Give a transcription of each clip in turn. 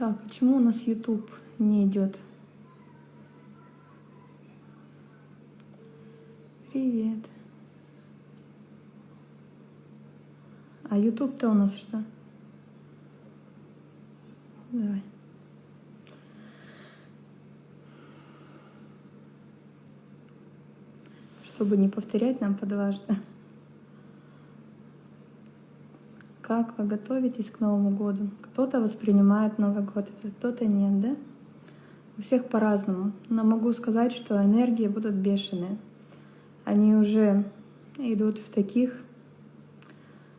Так, почему у нас YouTube не идет? Привет. А YouTube-то у нас что? Давай. Чтобы не повторять нам по дважды. Как вы готовитесь к Новому году? Кто-то воспринимает Новый год, кто-то нет, да? У всех по-разному. Но могу сказать, что энергии будут бешеные. Они уже идут в таких,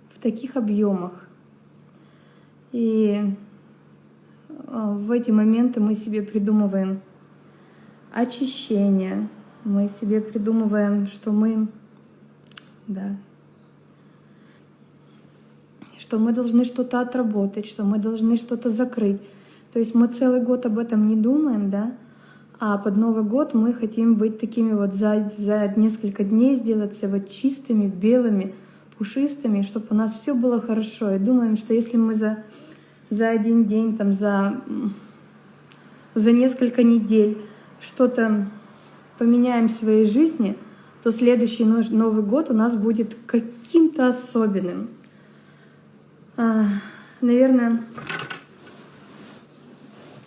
в таких объемах. И а, в эти моменты мы себе придумываем очищение, мы себе придумываем, что мы, да, что мы должны что-то отработать, что мы должны что-то закрыть. То есть мы целый год об этом не думаем, да, а под Новый год мы хотим быть такими вот за, за несколько дней сделаться вот чистыми, белыми, пушистыми, чтобы у нас все было хорошо. И думаем, что если мы за, за один день, там, за, за несколько недель что-то поменяем в своей жизни, то следующий Новый год у нас будет каким-то особенным. А, наверное,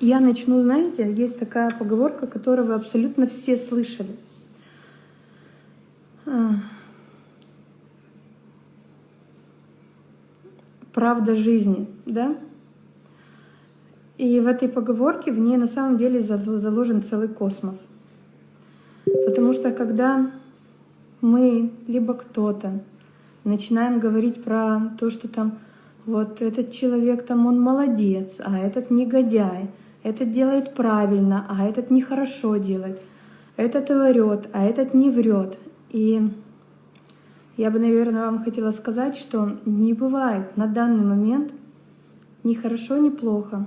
я начну, знаете, есть такая поговорка, которую вы абсолютно все слышали. А, правда жизни, да? И в этой поговорке в ней на самом деле заложен целый космос. Потому что когда мы, либо кто-то, начинаем говорить про то, что там вот этот человек там, он молодец, а этот негодяй, этот делает правильно, а этот нехорошо делает, этот врет, а этот не врет. И я бы, наверное, вам хотела сказать, что не бывает на данный момент ни хорошо, ни плохо.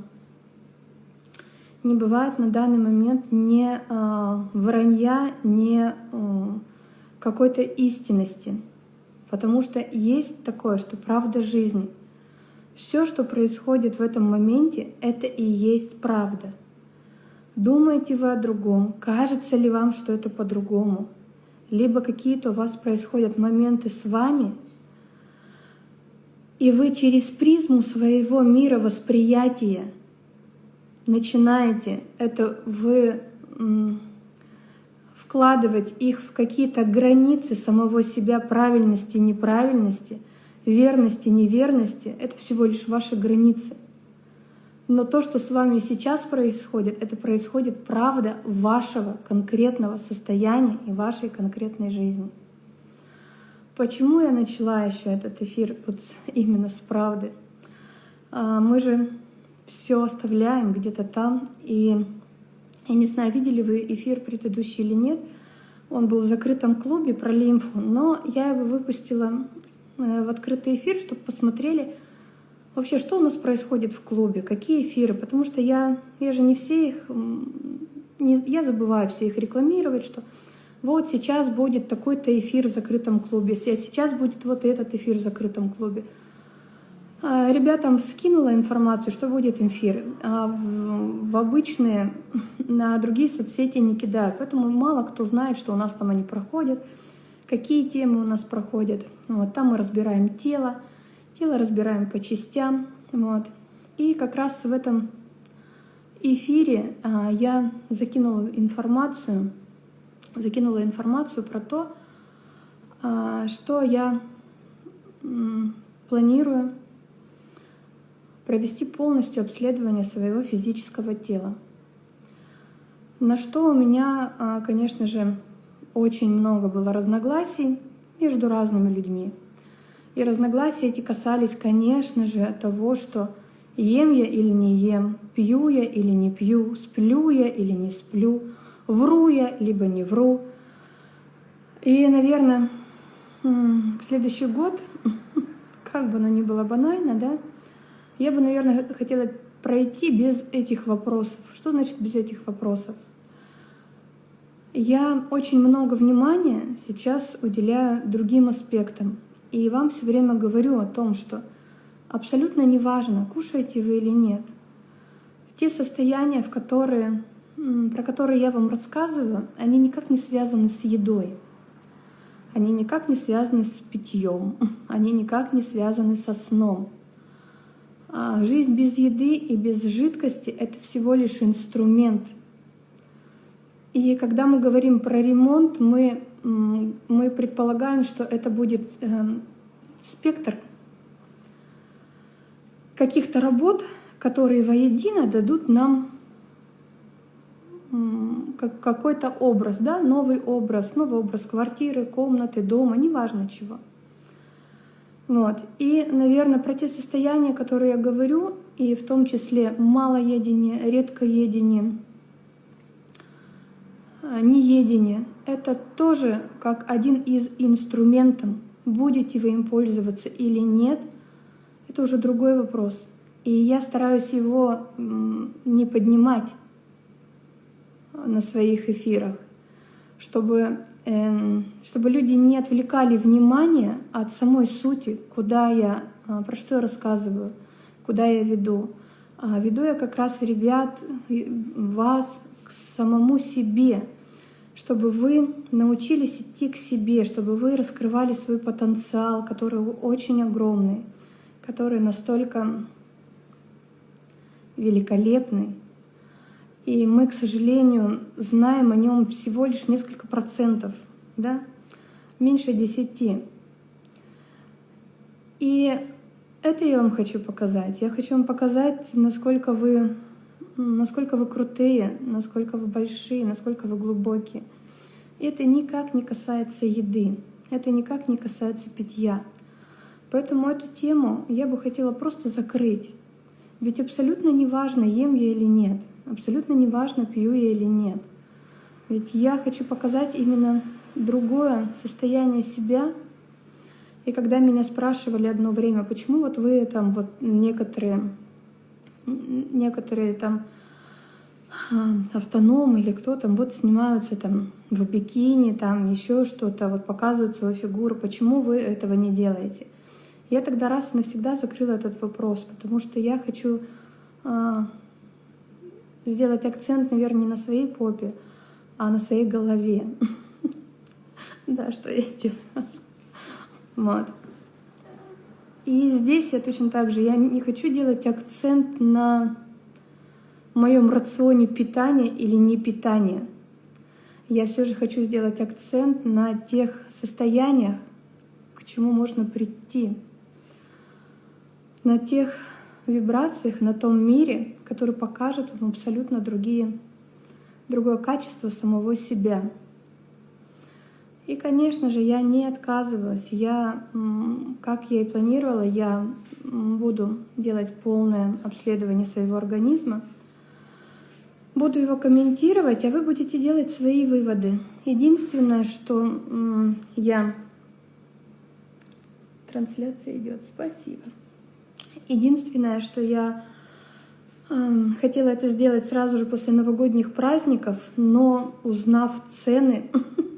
Не бывает на данный момент ни э, вранья, ни э, какой-то истинности. Потому что есть такое, что правда жизни — все, что происходит в этом моменте, это и есть правда. Думаете вы о другом? Кажется ли вам, что это по-другому? Либо какие-то у вас происходят моменты с вами, и вы через призму своего мира восприятия начинаете это вы вкладывать их в какие-то границы самого себя правильности и неправильности — верности, неверности — это всего лишь ваши границы. Но то, что с вами сейчас происходит, это происходит правда вашего конкретного состояния и вашей конкретной жизни. Почему я начала еще этот эфир вот именно с правды? А, мы же все оставляем где-то там, и я не знаю, видели вы эфир предыдущий или нет, он был в закрытом клубе про лимфу, но я его выпустила в открытый эфир, чтобы посмотрели вообще, что у нас происходит в клубе, какие эфиры, потому что я, я же не все их, не, я забываю все их рекламировать, что вот сейчас будет такой-то эфир в закрытом клубе, сейчас будет вот этот эфир в закрытом клубе. А ребятам скинула информацию, что будет эфир, а в, в обычные, на другие соцсети не кидаю, поэтому мало кто знает, что у нас там они проходят какие темы у нас проходят. Вот, там мы разбираем тело, тело разбираем по частям. Вот. И как раз в этом эфире а, я закинула информацию, закинула информацию про то, а, что я планирую провести полностью обследование своего физического тела. На что у меня, а, конечно же, очень много было разногласий между разными людьми. И разногласия эти касались, конечно же, того, что ем я или не ем, пью я или не пью, сплю я или не сплю, вру я либо не вру. И, наверное, следующий год, как бы оно ни было банально, да, я бы, наверное, хотела пройти без этих вопросов. Что значит без этих вопросов? Я очень много внимания сейчас уделяю другим аспектам. И вам все время говорю о том, что абсолютно неважно, кушаете вы или нет. те состояния, в которые, про которые я вам рассказываю, они никак не связаны с едой. Они никак не связаны с питьем, они никак не связаны со сном. А жизнь без еды и без жидкости — это всего лишь инструмент. И когда мы говорим про ремонт, мы, мы предполагаем, что это будет э, спектр каких-то работ, которые воедино дадут нам какой-то образ, да, новый образ, новый образ квартиры, комнаты, дома, неважно чего. Вот. И, наверное, про те состояния, которые я говорю, и в том числе малоедение, редкоедение, неедение, это тоже как один из инструментов. Будете вы им пользоваться или нет, это уже другой вопрос. И я стараюсь его не поднимать на своих эфирах, чтобы, э, чтобы люди не отвлекали внимание от самой сути, куда я, э, про что я рассказываю, куда я веду. А веду я как раз ребят, вас к самому себе, чтобы вы научились идти к себе, чтобы вы раскрывали свой потенциал, который очень огромный, который настолько великолепный, и мы, к сожалению, знаем о нем всего лишь несколько процентов, да? меньше десяти. И это я вам хочу показать. Я хочу вам показать, насколько вы, насколько вы крутые, насколько вы большие, насколько вы глубокие. Это никак не касается еды, это никак не касается питья. Поэтому эту тему я бы хотела просто закрыть. Ведь абсолютно не важно, ем я или нет. Абсолютно не важно, пью я или нет. Ведь я хочу показать именно другое состояние себя. И когда меня спрашивали одно время, почему вот вы там вот некоторые, некоторые там а, автономы или кто там вот снимаются там в бикини, там еще что-то, вот показывают свою фигуру, почему вы этого не делаете? Я тогда раз и навсегда закрыла этот вопрос, потому что я хочу а, сделать акцент, наверное, не на своей попе, а на своей голове. Да, что я делаю. Вот. И здесь я точно так же, я не хочу делать акцент на моем рационе питания или не питания. Я все же хочу сделать акцент на тех состояниях, к чему можно прийти, на тех вибрациях, на том мире, который покажет вам абсолютно другие, другое качество самого себя. И, конечно же, я не отказывалась. Я, как я и планировала, я буду делать полное обследование своего организма, буду его комментировать, а вы будете делать свои выводы. Единственное, что я... Трансляция идет. Спасибо. Единственное, что я э, хотела это сделать сразу же после новогодних праздников, но узнав цены,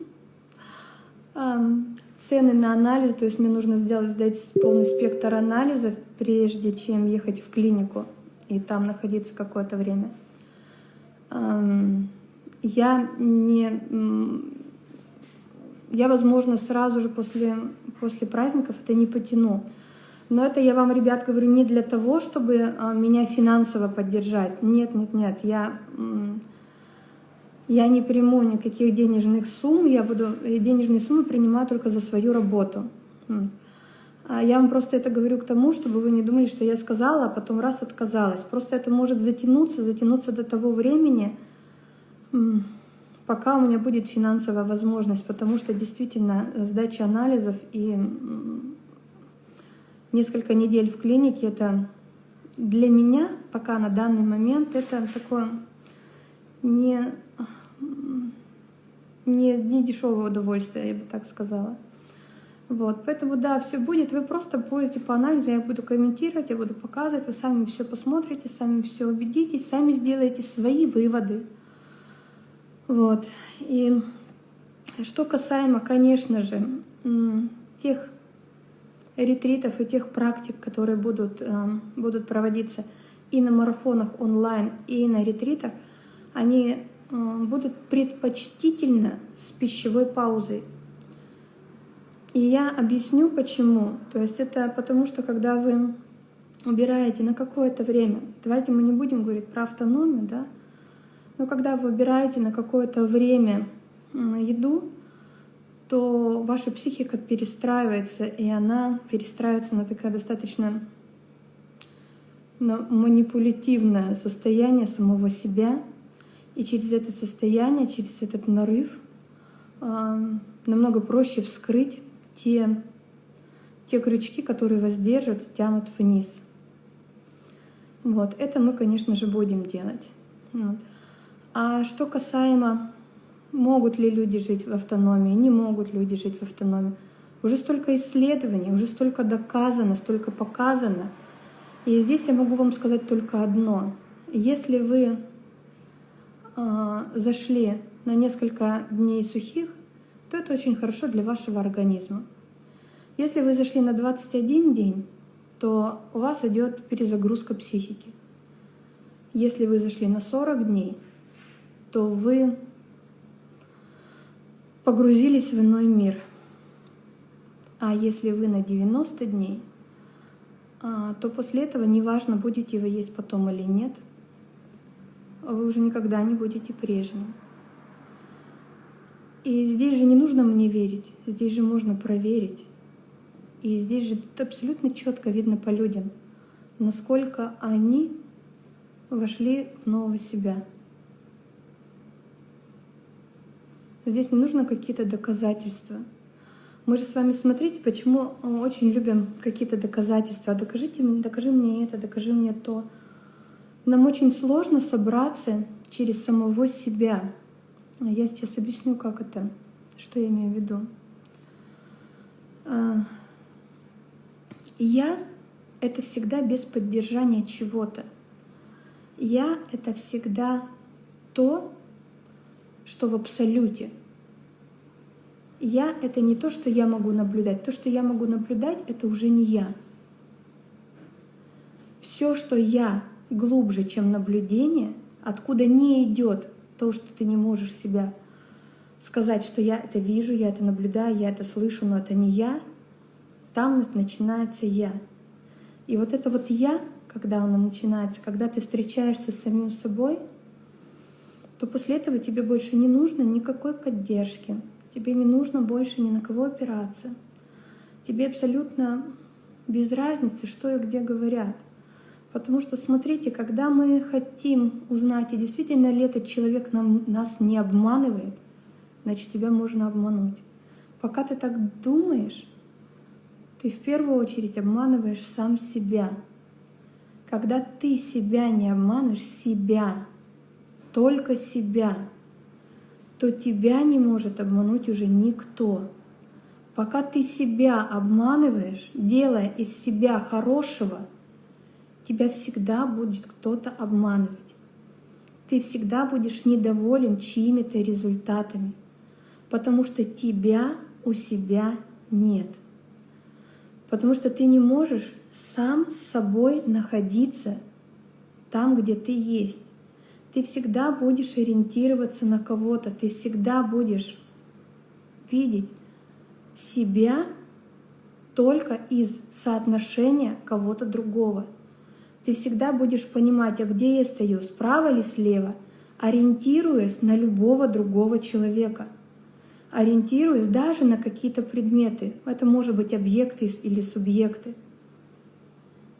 цены на анализ, то есть мне нужно сделать, сдать полный спектр анализов, прежде чем ехать в клинику и там находиться какое-то время. Я не... Я, возможно, сразу же после, после праздников это не потяну. Но это я вам, ребят, говорю не для того, чтобы а, меня финансово поддержать. Нет, нет, нет. Я, я не приму никаких денежных сумм. Я буду э, денежные суммы принимаю только за свою работу. А я вам просто это говорю к тому, чтобы вы не думали, что я сказала, а потом раз отказалась. Просто это может затянуться, затянуться до того времени, пока у меня будет финансовая возможность, потому что действительно сдача анализов и несколько недель в клинике, это для меня пока на данный момент это такое не, не, не дешевое удовольствие, я бы так сказала. Вот, поэтому да, все будет, вы просто будете по анализу, я буду комментировать, я буду показывать, вы сами все посмотрите, сами все убедитесь, сами сделаете свои выводы. Вот, и что касаемо, конечно же, тех ретритов и тех практик, которые будут, э, будут проводиться и на марафонах онлайн, и на ретритах, они будут предпочтительно с пищевой паузой. И я объясню почему. То есть это потому, что когда вы убираете на какое-то время, давайте мы не будем говорить про автономию, да, но когда вы убираете на какое-то время еду, то ваша психика перестраивается, и она перестраивается на такое достаточно на манипулятивное состояние самого себя. И через это состояние, через этот нарыв э, намного проще вскрыть те, те крючки, которые вас держат, тянут вниз. Вот, это мы, конечно же, будем делать. А что касаемо, могут ли люди жить в автономии, не могут люди жить в автономии, уже столько исследований, уже столько доказано, столько показано. И здесь я могу вам сказать только одно. Если вы зашли на несколько дней сухих, то это очень хорошо для вашего организма. Если вы зашли на 21 день, то у вас идет перезагрузка психики. Если вы зашли на 40 дней, то вы погрузились в иной мир. А если вы на 90 дней, а, то после этого неважно, будете вы есть потом или нет, вы уже никогда не будете прежним. И здесь же не нужно мне верить, здесь же можно проверить. И здесь же абсолютно четко видно по людям, насколько они вошли в нового себя. Здесь не нужно какие-то доказательства. Мы же с вами, смотрите, почему очень любим какие-то доказательства. Докажите, докажи мне это, докажи мне то. Нам очень сложно собраться через самого себя. Я сейчас объясню, как это, что я имею в виду. А, я — это всегда без поддержания чего-то. Я — это всегда то, что в абсолюте. Я — это не то, что я могу наблюдать. То, что я могу наблюдать, это уже не я. Все, что я глубже, чем наблюдение, откуда не идет то, что ты не можешь себя сказать, что я это вижу, я это наблюдаю, я это слышу, но это не я, там начинается я. И вот это вот я, когда оно начинается, когда ты встречаешься с самим собой, то после этого тебе больше не нужно никакой поддержки, тебе не нужно больше ни на кого опираться. Тебе абсолютно без разницы, что и где говорят. Потому что, смотрите, когда мы хотим узнать, действительно ли этот человек нам, нас не обманывает, значит, тебя можно обмануть. Пока ты так думаешь, ты в первую очередь обманываешь сам себя. Когда ты себя не обманываешь, себя, только себя, то тебя не может обмануть уже никто. Пока ты себя обманываешь, делая из себя хорошего, тебя всегда будет кто-то обманывать. Ты всегда будешь недоволен чьими-то результатами, потому что тебя у себя нет. Потому что ты не можешь сам с собой находиться там, где ты есть. Ты всегда будешь ориентироваться на кого-то, ты всегда будешь видеть себя только из соотношения кого-то другого. Ты всегда будешь понимать, а где я стою, справа или слева, ориентируясь на любого другого человека — ориентируясь даже на какие-то предметы. Это может быть объекты или субъекты.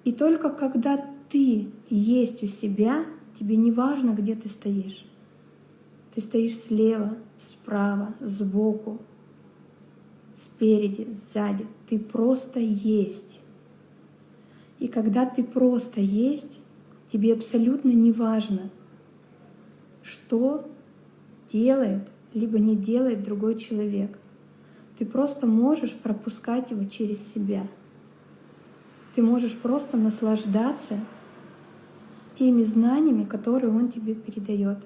И только когда ты есть у себя, тебе не важно, где ты стоишь. Ты стоишь слева, справа, сбоку, спереди, сзади. Ты просто есть. И когда ты просто есть, тебе абсолютно не важно, что делает либо не делает другой человек. Ты просто можешь пропускать его через себя. Ты можешь просто наслаждаться теми знаниями, которые он тебе передает.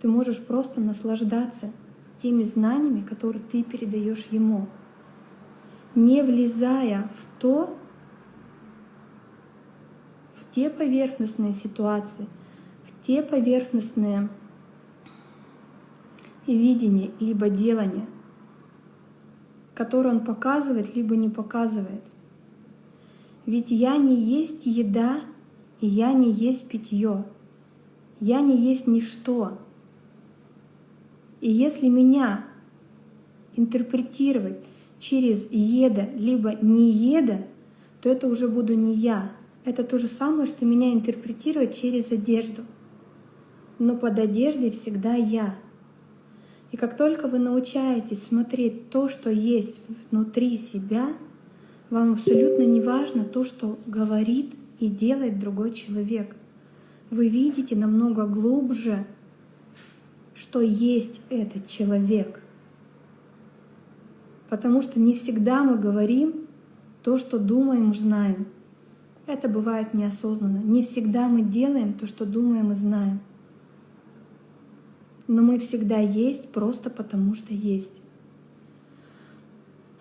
Ты можешь просто наслаждаться теми знаниями, которые ты передаешь ему, не влезая в то, в те поверхностные ситуации, в те поверхностные видения либо делания, которые он показывает, либо не показывает. Ведь я не есть еда, и я не есть питье. Я не есть ничто. И если меня интерпретировать через еда, либо не еда, то это уже буду не я. Это то же самое, что меня интерпретировать через одежду. Но под одеждой всегда я. И как только вы научаетесь смотреть то, что есть внутри себя, вам абсолютно не важно то, что говорит и делает другой человек. Вы видите намного глубже, что есть этот человек. Потому что не всегда мы говорим то, что думаем, знаем. Это бывает неосознанно. Не всегда мы делаем то, что думаем и знаем. Но мы всегда есть просто потому, что есть.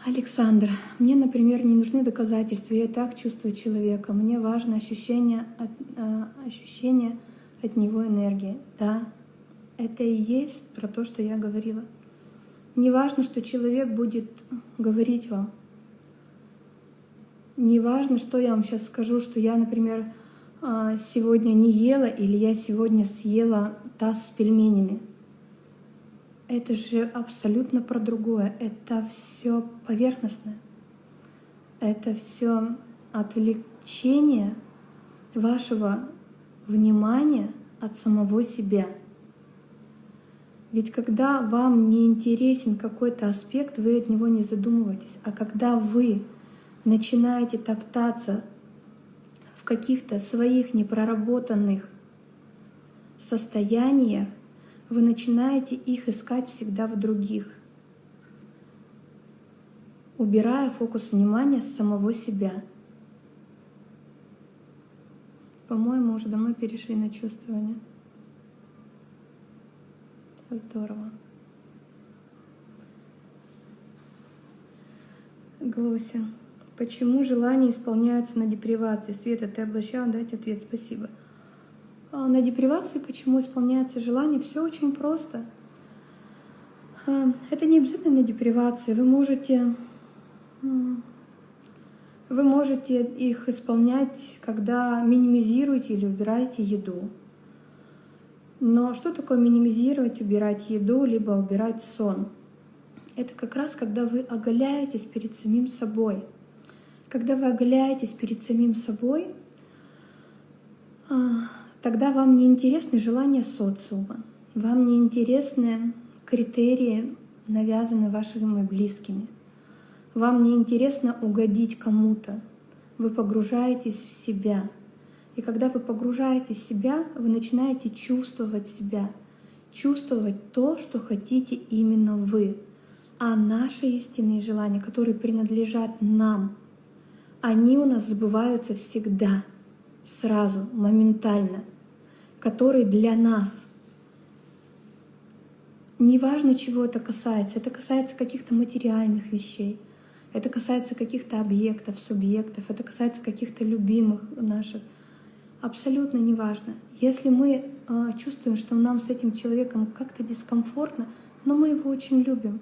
Александр, мне, например, не нужны доказательства, я так чувствую человека. Мне важно ощущение от, э, ощущение от него энергии. Да, это и есть про то, что я говорила. Не важно, что человек будет говорить вам. Не важно, что я вам сейчас скажу, что я, например, а, сегодня не ела или я сегодня съела таз с пельменями. Это же абсолютно про другое. Это все поверхностное. Это все отвлечение вашего внимания от самого себя. Ведь когда вам не интересен какой-то аспект, вы от него не задумываетесь. А когда вы начинаете топтаться в каких-то своих непроработанных состояниях, вы начинаете их искать всегда в других, убирая фокус внимания с самого себя. По-моему, уже давно перешли на чувствование. Здорово. Глося. Почему желания исполняются на депривации? Света, ты обещала дать ответ. Спасибо. А на депривации почему исполняется желание? Все очень просто. А, это не обязательно на депривации. Вы можете, вы можете их исполнять, когда минимизируете или убираете еду. Но что такое минимизировать, убирать еду, либо убирать сон? Это как раз когда вы оголяетесь перед самим собой. Когда вы оголяетесь перед самим собой, а, тогда вам не интересны желания социума, вам не интересны критерии, навязанные вашими близкими. Вам не интересно угодить кому-то. Вы погружаетесь в себя — и когда вы погружаетесь в себя, вы начинаете чувствовать себя, чувствовать то, что хотите именно вы. А наши истинные желания, которые принадлежат нам, они у нас сбываются всегда, сразу, моментально, которые для нас. Неважно, чего это касается, это касается каких-то материальных вещей, это касается каких-то объектов, субъектов, это касается каких-то любимых наших абсолютно неважно. Если мы э, чувствуем, что нам с этим человеком как-то дискомфортно, но мы его очень любим,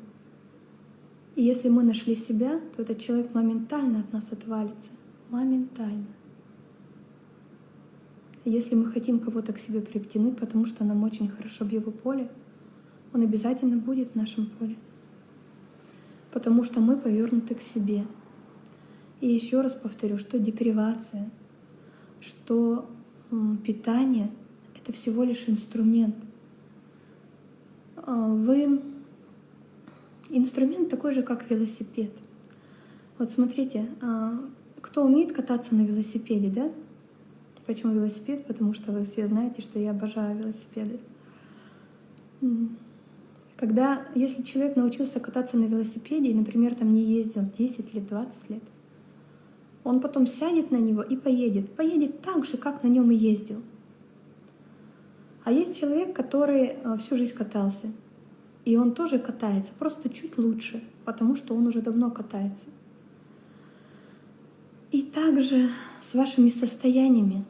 и если мы нашли себя, то этот человек моментально от нас отвалится. Моментально. если мы хотим кого-то к себе притянуть, потому что нам очень хорошо в его поле, он обязательно будет в нашем поле. Потому что мы повернуты к себе. И еще раз повторю, что депривация — что питание — это всего лишь инструмент. А, вы инструмент такой же, как велосипед. Вот смотрите, а, кто умеет кататься на велосипеде, да? Почему велосипед? Потому что вы все знаете, что я обожаю велосипеды. Когда, если человек научился кататься на велосипеде и, например, там не ездил 10 лет, 20 лет, он потом сядет на него и поедет. Поедет так же, как на нем и ездил. А есть человек, который э, всю жизнь катался. И он тоже катается, просто чуть лучше, потому что он уже давно катается. И также с вашими состояниями.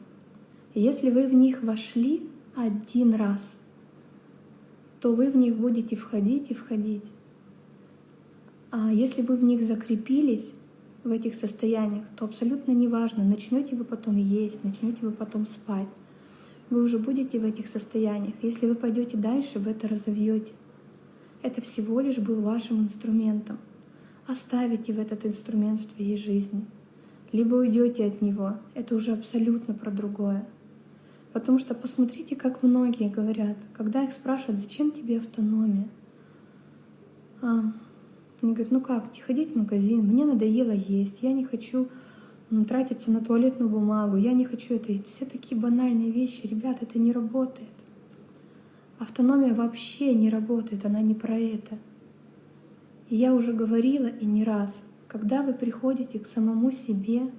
если вы в них вошли один раз, то вы в них будете входить и входить. А если вы в них закрепились, в этих состояниях, то абсолютно неважно, начнете вы потом есть, начнете вы потом спать, вы уже будете в этих состояниях. Если вы пойдете дальше, вы это разовьете. Это всего лишь был вашим инструментом. Оставите в этот инструмент в твоей жизни. Либо уйдете от него. Это уже абсолютно про другое. Потому что посмотрите, как многие говорят, когда их спрашивают, зачем тебе автономия? А, они говорят, ну как, ходить в магазин, мне надоело есть, я не хочу тратиться на туалетную бумагу, я не хочу это. Все такие банальные вещи. Ребят, это не работает. Автономия вообще не работает, она не про это. И я уже говорила и не раз, когда вы приходите к самому себе,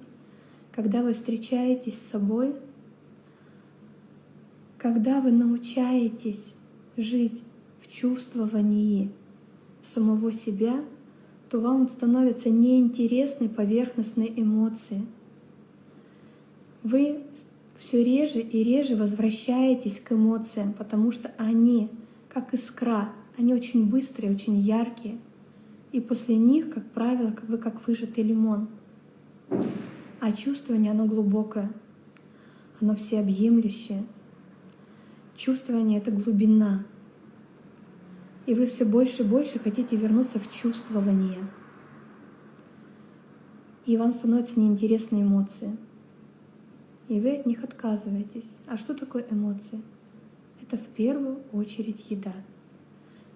когда вы встречаетесь с собой, когда вы научаетесь жить в чувствовании самого себя, то вам становятся неинтересны поверхностные эмоции. Вы все реже и реже возвращаетесь к эмоциям, потому что они, как искра, они очень быстрые, очень яркие. И после них, как правило, вы как выжатый лимон. А чувствование, оно глубокое, оно всеобъемлющее. Чувствование — это глубина, и вы все больше и больше хотите вернуться в чувствование. И вам становятся неинтересны эмоции. И вы от них отказываетесь. А что такое эмоции? Это в первую очередь еда.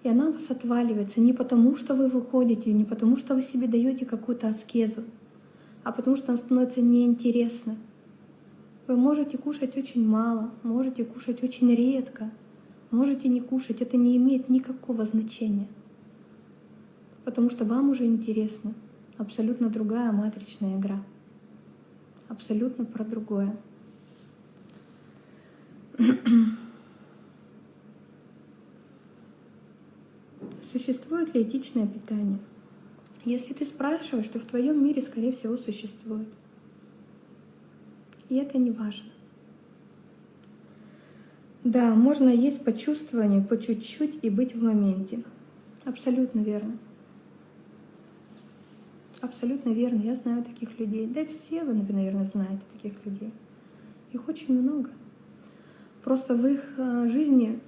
И она у вас отваливается не потому, что вы выходите, не потому, что вы себе даете какую-то аскезу, а потому что она становится неинтересна. Вы можете кушать очень мало, можете кушать очень редко — Можете не кушать, это не имеет никакого значения. Потому что вам уже интересно абсолютно другая матричная игра. Абсолютно про другое. Существует ли этичное питание? Если ты спрашиваешь, то в твоем мире, скорее всего, существует. И это не важно. Да, можно есть по чувствованию, по чуть-чуть и быть в моменте. Абсолютно верно. Абсолютно верно. Я знаю таких людей. Да все вы, наверное, знаете таких людей. Их очень много. Просто в их э, жизни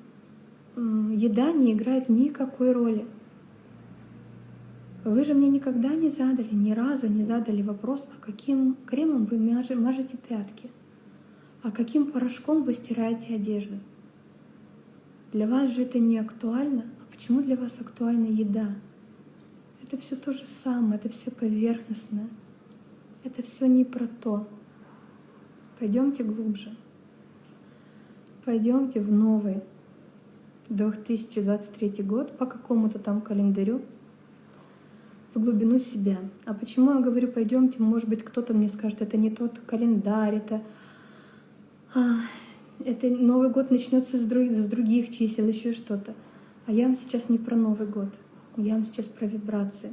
еда не играет никакой роли. Вы же мне никогда не задали, ни разу не задали вопрос, а каким кремом вы мажете пятки. А каким порошком вы стираете одежду? Для вас же это не актуально. А почему для вас актуальна еда? Это все то же самое, это все поверхностное. Это все не про то. Пойдемте глубже. Пойдемте в новый 2023 год по какому-то там календарю в глубину себя. А почему я говорю пойдемте, может быть, кто-то мне скажет, это не тот календарь, это а, это Новый год начнется с, друг, с других чисел, еще что-то. А я вам сейчас не про Новый год, я вам сейчас про вибрации.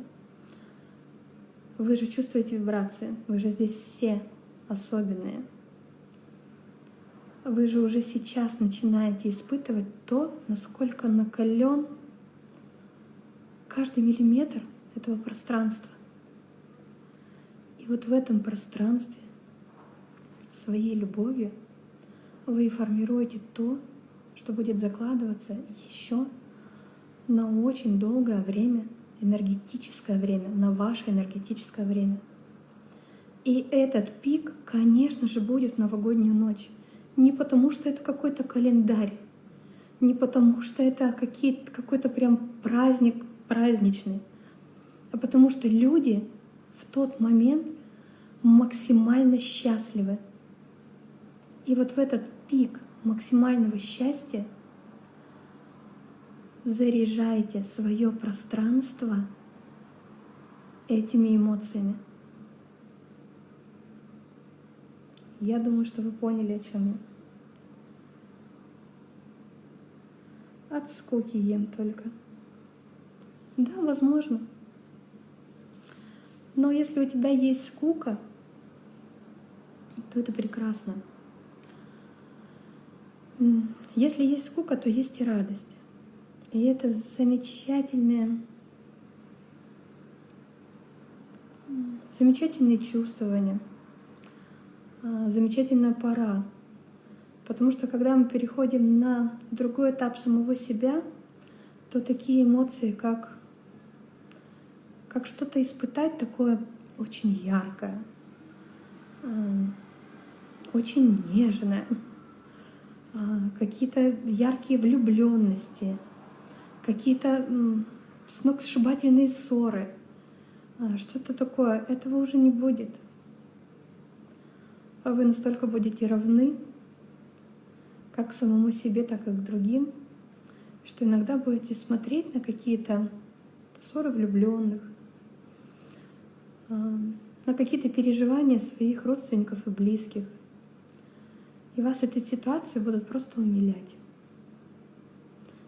Вы же чувствуете вибрации, вы же здесь все особенные. Вы же уже сейчас начинаете испытывать то, насколько накален каждый миллиметр этого пространства. И вот в этом пространстве своей любовью — вы формируете то, что будет закладываться еще на очень долгое время, энергетическое время, на ваше энергетическое время. И этот пик, конечно же, будет в новогоднюю ночь. Не потому, что это какой-то календарь, не потому, что это какой-то прям праздник праздничный, а потому что люди в тот момент максимально счастливы. И вот в этот пик максимального счастья, заряжайте свое пространство этими эмоциями. Я думаю, что вы поняли, о чем я. От скуки ем только. Да, возможно. Но если у тебя есть скука, то это прекрасно. Если есть скука, то есть и радость. И это замечательное, замечательные чувствования, а, замечательная пора. Потому что когда мы переходим на другой этап самого себя, то такие эмоции, как, как что-то испытать такое очень яркое, очень нежное, а, какие-то яркие влюбленности, какие-то сногсшибательные ссоры, а, что-то такое, этого уже не будет. А вы настолько будете равны, как самому себе, так и к другим, что иногда будете смотреть на какие-то ссоры влюбленных, на какие-то переживания своих родственников и близких — и вас эти ситуации будут просто умилять.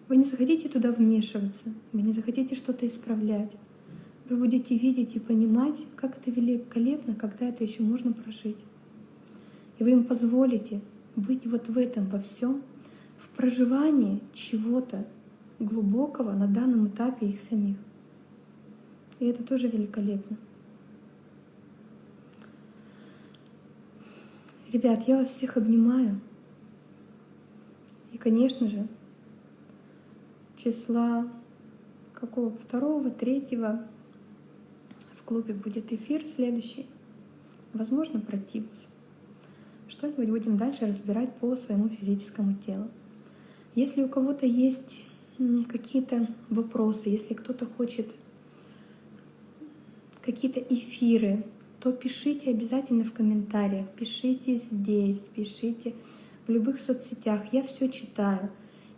Вы не захотите туда вмешиваться, вы не захотите что-то исправлять. Вы будете видеть и понимать, как это великолепно, когда это еще можно прожить. И вы им позволите быть вот в этом во всем, в проживании чего-то глубокого на данном этапе их самих. И это тоже великолепно. Ребят, я вас всех обнимаю. И, конечно же, числа какого второго, третьего в клубе будет эфир следующий. Возможно, про тибус. Что-нибудь будем дальше разбирать по своему физическому телу. Если у кого-то есть какие-то вопросы, если кто-то хочет какие-то эфиры то пишите обязательно в комментариях, пишите здесь, пишите в любых соцсетях. Я все читаю.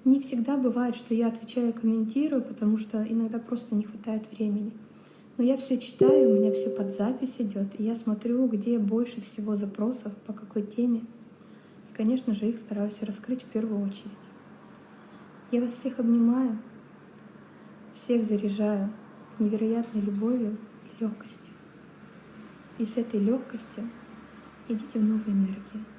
Не всегда бывает, что я отвечаю, комментирую, потому что иногда просто не хватает времени. Но я все читаю, у меня все под запись идет, и я смотрю, где больше всего запросов, по какой теме. И, конечно же, их стараюсь раскрыть в первую очередь. Я вас всех обнимаю, всех заряжаю невероятной любовью и легкостью. И с этой легкостью идите в новые энергии.